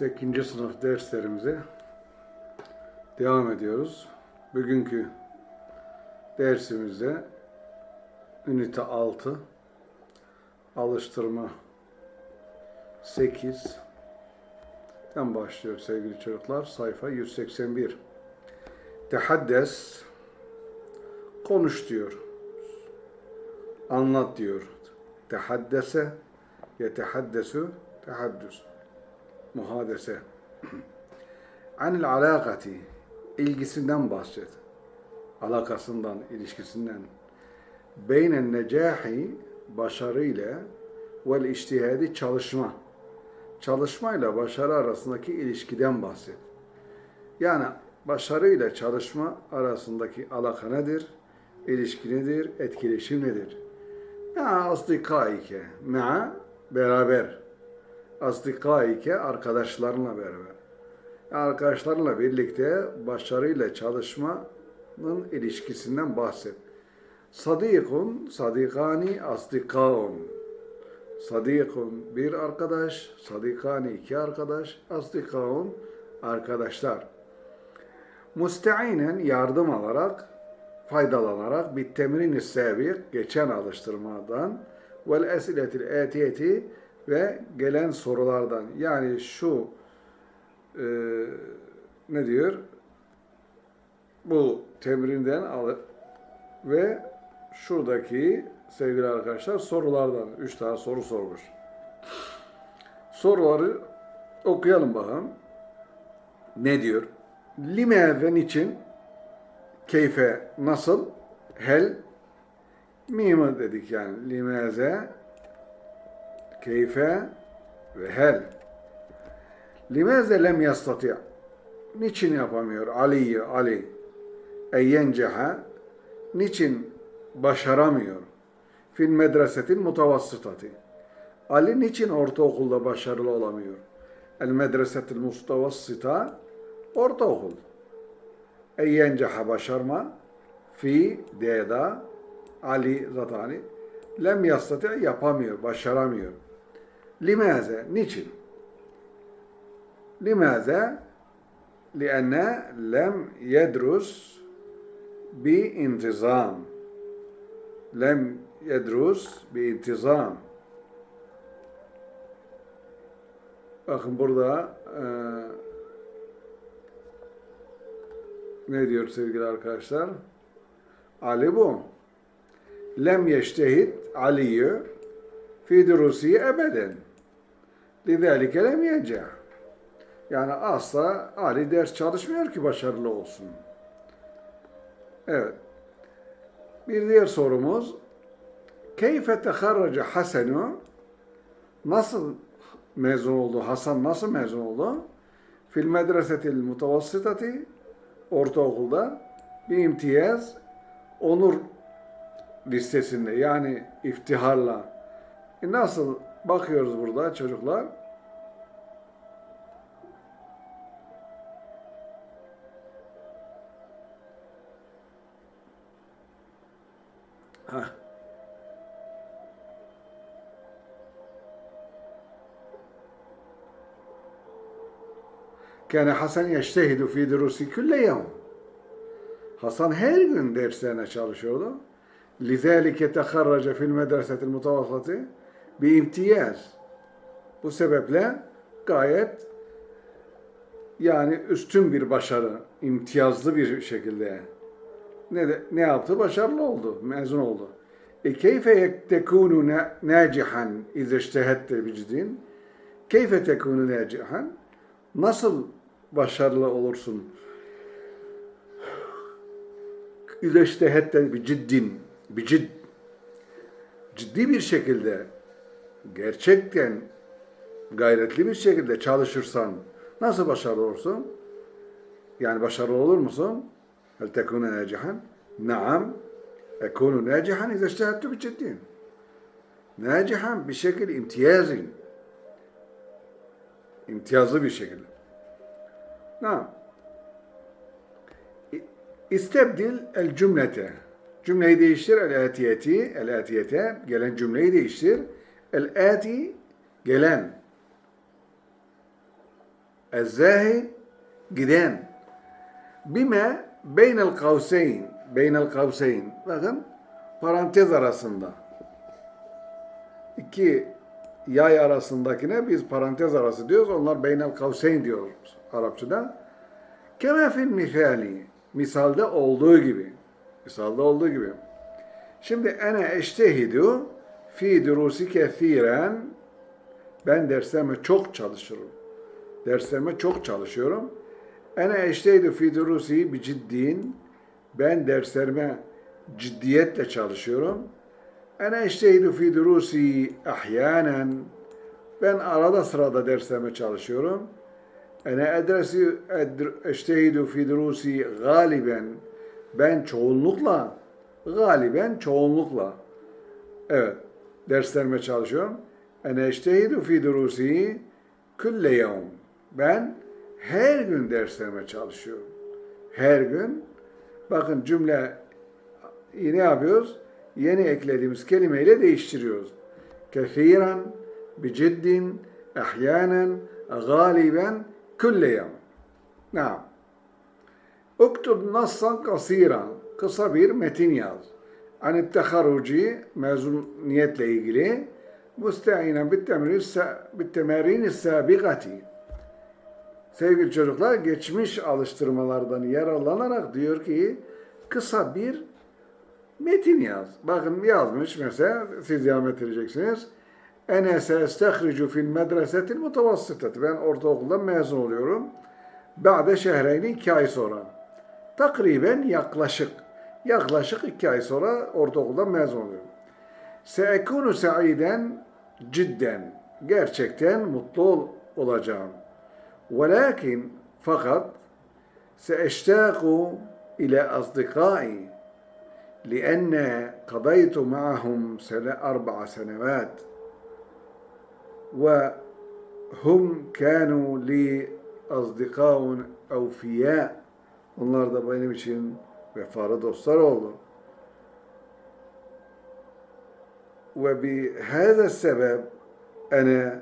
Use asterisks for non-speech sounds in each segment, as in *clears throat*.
8. sınıf derslerimize devam ediyoruz. Bugünkü dersimizde ünite 6 alıştırma 8 den başlıyor sevgili çocuklar. Sayfa 181. Tehaddes konuş diyor. Anlat diyor. Tehaddese yetehaddesu tehaddüs muhadese. *clears throat* Anil alakati ilgisinden bahset. Alakasından, ilişkisinden. Beynen necahi başarı ile vel iştihadi çalışma. Çalışmayla başarı arasındaki ilişkiden bahset. Yani başarı ile çalışma arasındaki alaka nedir? İlişki nedir? Etkileşim nedir? Ya asdikaike, ma'a beraber asdikaike arkadaşlarınla beraber. Arkadaşlarla birlikte başarıyla çalışmanın ilişkisinden bahset. Sadikun, sadikani, asdikaun. Sadikun bir arkadaş, sadikani iki arkadaş, asdikaun arkadaşlar. Müsteinen yardım alarak, faydalanarak bir temrin sebik, geçen alıştırmadan vel esiletil etiyeti ve gelen sorulardan. Yani şu e, ne diyor? Bu temrinden al ve şuradaki sevgili arkadaşlar sorulardan. Üç tane soru sormuş. Soruları okuyalım bakalım. Ne diyor? Lime ve niçin? Keyfe nasıl? Hel mimı dedik yani. Limeze keyfe ve hel. Limeze lem yastati' Niçin yapamıyor Ali'yi Ali? Eyyenceha Niçin başaramıyor? Fil medresetil mutavassıtati Ali niçin ortaokulda başarılı olamıyor? El medresetil mutavassıta ortaokul. Eyyenceha başarma fi deda Ali zatani lem yastati yapamıyor, başaramıyor. Limaze, niçin? Limaze, lianne lem yedrus bi intizam. Lem yedrus bi intizam. Bakın burada e, ne diyor sevgili arkadaşlar? Ali bu. Lem yeştehid Ali'yi fi durusiye ebeden. Lidâlike lem yeceh. Yani asla Ali ders çalışmıyor ki başarılı olsun. Evet. Bir diğer sorumuz Keyfe teharraca Hasenu Nasıl mezun oldu? Hasan nasıl mezun oldu? Fil medresetil mutavassitati ortaokulda bir imtiyaz onur listesinde yani iftiharla. E nasıl bakıyoruz burada çocuklar? Kâne Hasan yeştehidu fi durusi külle yevm. Hasan her gün derslerine çalışıyordu. لِذَٰلِكَ تَخَرَّجَ فِي الْمَدْرَسَةِ الْمُتَوَسَّةِ imtiyaz. Bu sebeple gayet yani üstün bir başarı, imtiyazlı bir şekilde ne de, ne yaptı? Başarılı oldu, mezun oldu. E keyfe tekunu nacihan izâ ijtehette bicdin? Keyfe tekunu nacihan? Nasıl başarılı olursun? İzâ ijtehette biciddin bir cid, ciddi bir şekilde gerçekten gayretli bir şekilde çalışırsan nasıl başarılı olursun? Yani başarılı olur musun? Hel tekune nacihan? Naam. Ekunu nacihan izâ iştehettu biciddin. Nacihan bir şekilde imtiyazın. İmtiyazlı bir şekilde. Naam. İstebdil el cümlete. Cümleyi değiştir. El-atiyeti, el-atiyete, gelen cümleyi değiştir. El-ati, gelen. Ezzahid giden. Bime beynel kavseyn. Beynel kavseyn. Bakın parantez arasında. İki yay arasındakine biz parantez arası diyoruz. Onlar beynel kavseyn diyoruz Arapçada. Keme fil misali. Misalde olduğu gibi. Misalde olduğu gibi. Şimdi ene eştehidu fi durusi kethiren ben derslerime çok çalışırım. Derslerime çok çalışıyorum. Ene eştehidu fi durusi bi ciddin ben derslerime ciddiyetle çalışıyorum. Ene eştehidu fi durusi ahyanen ben arada sırada derslerime çalışıyorum. Ene edresi eştehidu fi durusi galiben ben çoğunlukla galiben çoğunlukla evet derslerime çalışıyorum. Ene eştehidu fi durusi külle yevm ben her gün derslerime çalışıyorum. Her gün bakın cümle ne yapıyoruz? Yeni eklediğimiz kelimeyle değiştiriyoruz. Kethiren, biciddin, ahyanen, galiben, külle yevm. Naam. Uktub nassan kasiran. Kısa bir metin yaz. Ani teharuci mezuniyetle ilgili müsteinen bittemerin sabigati. Sevgili çocuklar geçmiş alıştırmalardan yararlanarak diyor ki kısa bir metin yaz. Bakın yazmış mesela siz devam ettireceksiniz. Ene seestehricu fil medresetil mutavassıtati. Ben ortaokuldan mezun oluyorum. Ba'de şehreyni iki ay sonra. Takriben yaklaşık. Yaklaşık iki ay sonra ortaokuldan mezun oluyorum. Seekunu saiden cidden. Gerçekten mutlu ol- olacağım. Velakin fakat seeştaku ile asdikai لأن قضيت معهم سنة أربع سنوات وهم كانوا لي أصدقاء أوفياء Onlar da benim için vefalı dostlar oldu. وبهذا السبب أنا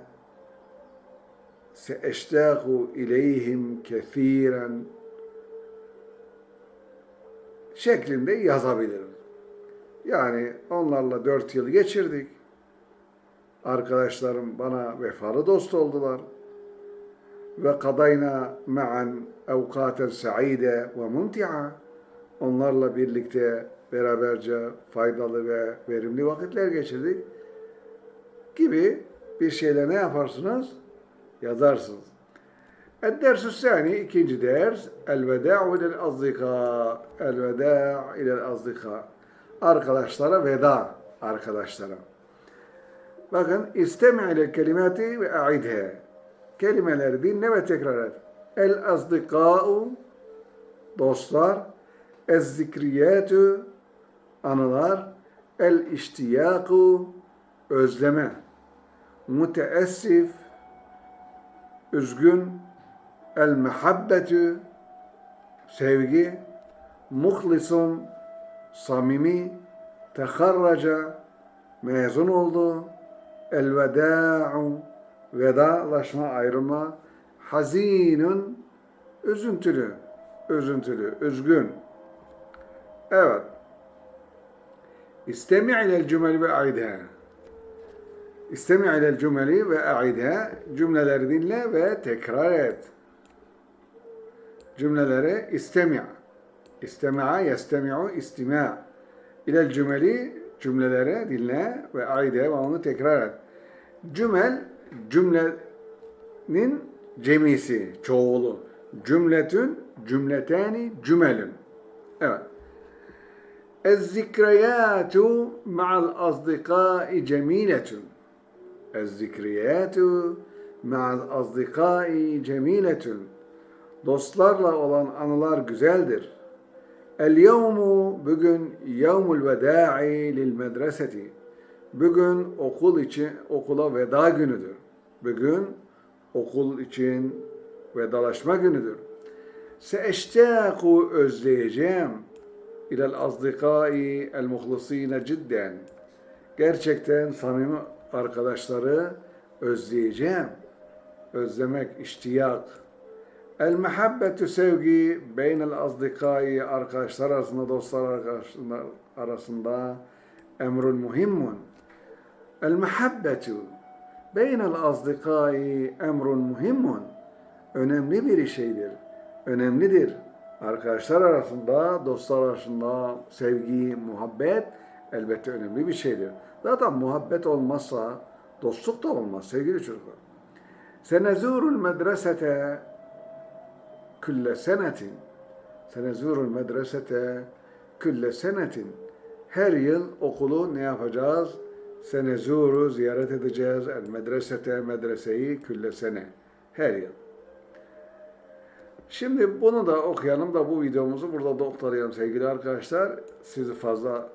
سأشتاق إليهم كثيرا şeklinde yazabilirim. Yani onlarla dört yıl geçirdik. Arkadaşlarım bana vefalı dost oldular. Ve kadayna ma'an evkaten sa'ide ve mumti'a. Onlarla birlikte beraberce faydalı ve verimli vakitler geçirdik gibi bir şeyle ne yaparsınız? Yazarsınız. Ed-dersü sani, ikinci ders, el-veda'u ilel azdika, el-veda'u ilel azdika. Arkadaşlara veda, arkadaşlara. Bakın istemi ile kelimati ve aidhe. Kelimeleri dinle ve tekrar et. El azdikâ'u dostlar, ez zikriyatü anılar, el iştiyaku özleme, müteessif üzgün, el mehabbetü sevgi, muhlisun samimi, teharraca mezun oldu, el veda'u vedalaşma, ayrılma, hazinun üzüntülü, üzüntülü, üzgün. Evet. İstemi ilel cümeli ve aidha. İstemi ilel cümeli ve aidha. Cümleleri dinle ve tekrar et. Cümleleri istemi. İstemi'a yestemi'u istima. İlel cümeli cümleleri dinle ve aidha ve onu tekrar et. Cümel cümlenin cemisi, çoğulu. Cümletün, cümletani, cümelün. Evet. الذكريات مع الأصدقاء جميلة الذكريات مع الأصدقاء جميلة Dostlarla olan anılar güzeldir. Yevmu bugün veda'i lil medreseti. Bugün okul için okula veda günüdür. Bugün okul için vedalaşma günüdür. Seeştaku özleyeceğim ilel azdikai el muhlisine cidden. Gerçekten samimi arkadaşları özleyeceğim. Özlemek, iştiyak El mehabbetü sevgi beynel azdikai arkadaşlar arasında, dostlar arasında, arasında emrun muhimmun. El mehabbetü beynel azdikai emrun muhimmun. Önemli bir şeydir. Önemlidir. Arkadaşlar arasında, dostlar arasında sevgi, muhabbet elbette önemli bir şeydir. Zaten muhabbet olmazsa dostluk da olmaz sevgili çocuklar. Senezurul medresete külle senetin. Senezurul medresete külle senetin. Her yıl okulu ne yapacağız? Senezuru ziyaret edeceğiz. El medresete medreseyi külle sene. Her yıl. Şimdi bunu da okuyalım da bu videomuzu burada da oktarayalım sevgili arkadaşlar. Sizi fazla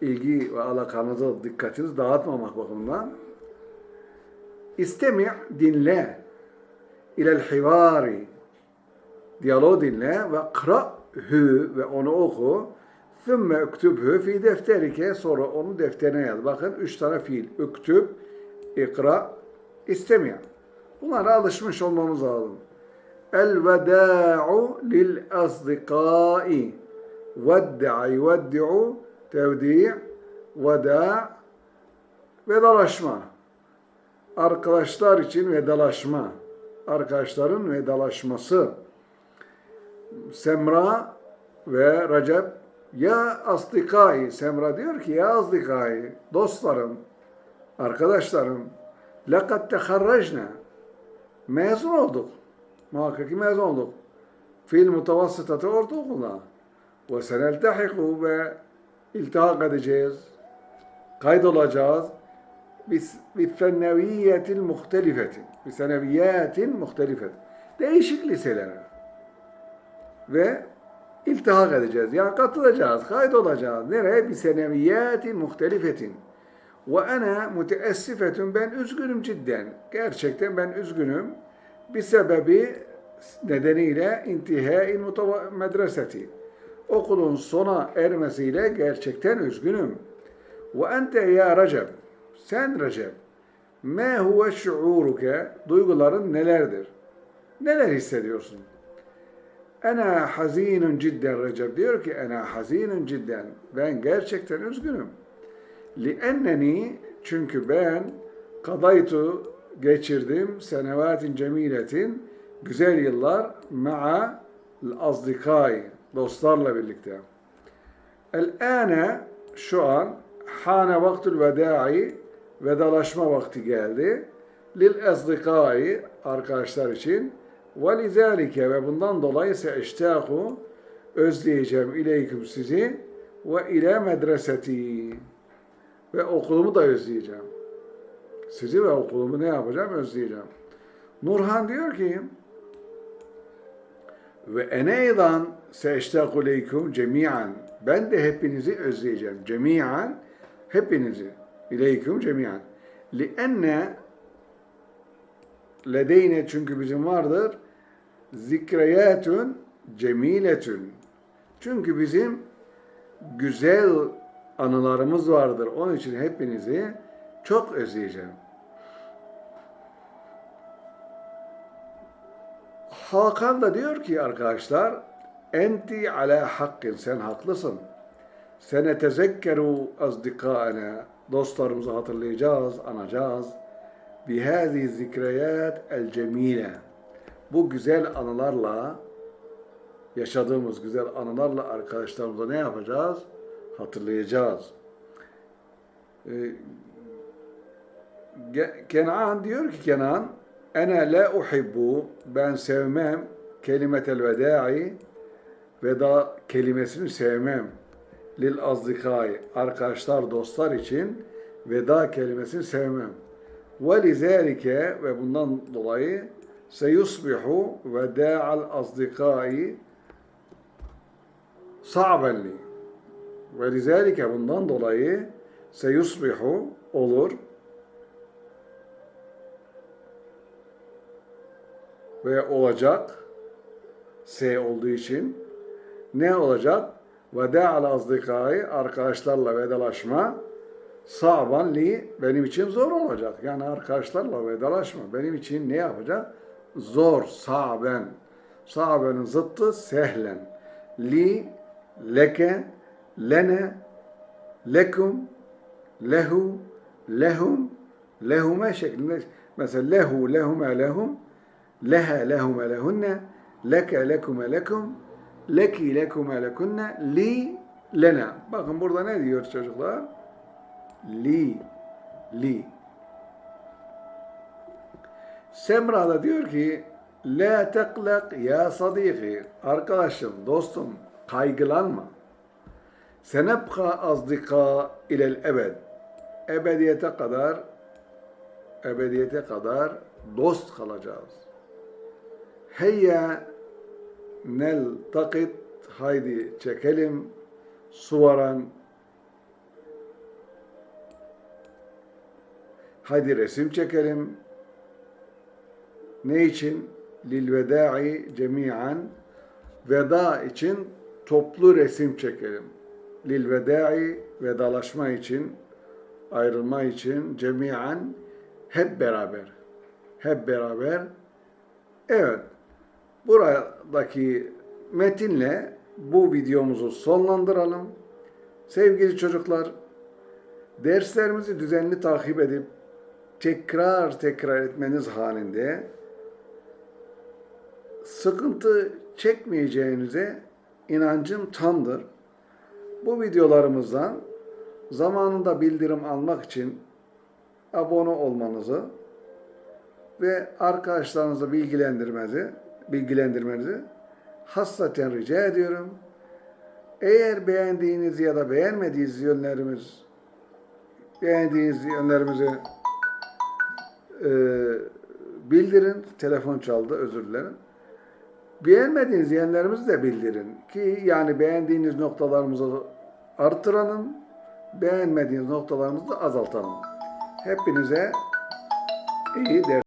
ilgi ve alakanızı, dikkatinizi dağıtmamak bakımından. İstemi' dinle ilel hivari diyaloğu dinle ve kra hü ve onu oku. Thümme üktübhü fi defterike sonra onu defterine yaz. Bakın üç tane fiil. Üktüb, ikra, istemeyen. Bunlara alışmış olmamız lazım. El veda'u lil azdikai. Vedda'i veddi'u tevdi' veda' vedalaşma. Arkadaşlar için vedalaşma. Arkadaşların vedalaşması. Semra ve Recep ya asdikai Semra diyor ki ya asdikai dostlarım arkadaşlarım lekad teharrajna mezun olduk. Muhakkak mezun olduk. Fil mutavassıtatı ortaokulda. Ve seneltehiku ve iltihak edeceğiz. Kaydolacağız. Bifenneviyetil muhtelifeti. Biseneviyetin muhtelifeti. Değişik liselere. Ve iltihak edeceğiz. Yani katılacağız, kaydolacağız. Nereye? Biseneviyetin muhtelifetin. Ve ana müteessifetun. Ben üzgünüm cidden. Gerçekten ben üzgünüm. Bir sebebi nedeniyle intihai medreseti. Okulun sona ermesiyle gerçekten üzgünüm. Ve ente ya Recep. Sen Recep. Ma huve şuuruke. Duyguların nelerdir? Neler hissediyorsun? Ana hazinun cidden Recep diyor ki ana hazinun cidden. Ben gerçekten üzgünüm. Lienneni çünkü ben kadaytu geçirdim senevatin cemiletin güzel yıllar ma'a azdikai dostlarla birlikte. El-ane şu an hane vaktul vedai vedalaşma vakti geldi. Lil azdikai arkadaşlar için ve lizalike ve bundan dolayı ise eştaku özleyeceğim ileyküm sizi ve ile medreseti ve okulumu da özleyeceğim. Sizi ve okulumu ne yapacağım? Özleyeceğim. Nurhan diyor ki ve eneydan seştaku leyküm cemiyen ben de hepinizi özleyeceğim. Cemiyen hepinizi. İleyküm cemiyen. Lienne ledeyne çünkü bizim vardır zikreyatun cemiletun. Çünkü bizim güzel anılarımız vardır. Onun için hepinizi çok özleyeceğim. Hakan da diyor ki arkadaşlar enti ala hakkin sen haklısın. Sene tezekkeru azdikaena dostlarımızı hatırlayacağız, anacağız. Bihâzi zikreyat el cemile. Bu güzel anılarla yaşadığımız güzel anılarla arkadaşlarımıza ne yapacağız? Hatırlayacağız. Ee, Kenan diyor ki Kenan Ene la uhibbu ben sevmem kelimetel vedai veda kelimesini sevmem lil azdikai arkadaşlar dostlar için veda kelimesini sevmem. Ve lizalike ve bundan dolayı seyusbihu veda'al azdikai sa'ben li. Ve lizalike bundan dolayı seyusbihu olur ve olacak S olduğu için ne olacak? Veda'al azdikai arkadaşlarla vedalaşma sa'ban li benim için zor olacak. Yani arkadaşlarla vedalaşma benim için ne yapacak? Zor, saben. Sabenin zıttı sehlen. Li, leke, lene, lekum, lehu, lehum, lehume şeklinde. Mesela lehu, lehume, lehum, leha, lehume, lehunne, leke, lekume, lekum, leki, lekume, lekunne, li, lena. Bakın burada ne diyor çocuklar? Li, li. Semra da diyor ki La teklek ya sadiki Arkadaşım, dostum kaygılanma. Senebka azdika ilel ebed. Ebediyete kadar ebediyete kadar dost kalacağız. Heyya nel takit haydi çekelim suvaran haydi resim çekelim ne için? Lil veda'i cemi'an veda için toplu resim çekelim. Lil veda'i vedalaşma için ayrılma için cemi'an hep beraber. Hep beraber. Evet. Buradaki metinle bu videomuzu sonlandıralım. Sevgili çocuklar, derslerimizi düzenli takip edip tekrar tekrar etmeniz halinde sıkıntı çekmeyeceğinize inancım tamdır. Bu videolarımızdan zamanında bildirim almak için abone olmanızı ve arkadaşlarınızı bilgilendirmenizi, bilgilendirmenizi hassaten rica ediyorum. Eğer beğendiğiniz ya da beğenmediğiniz yönlerimiz beğendiğiniz yönlerimizi e, bildirin. Telefon çaldı, özür dilerim. Beğenmediğiniz yönlerimizi de bildirin ki yani beğendiğiniz noktalarımızı artıralım, beğenmediğiniz noktalarımızı da azaltalım. Hepinize iyi ders.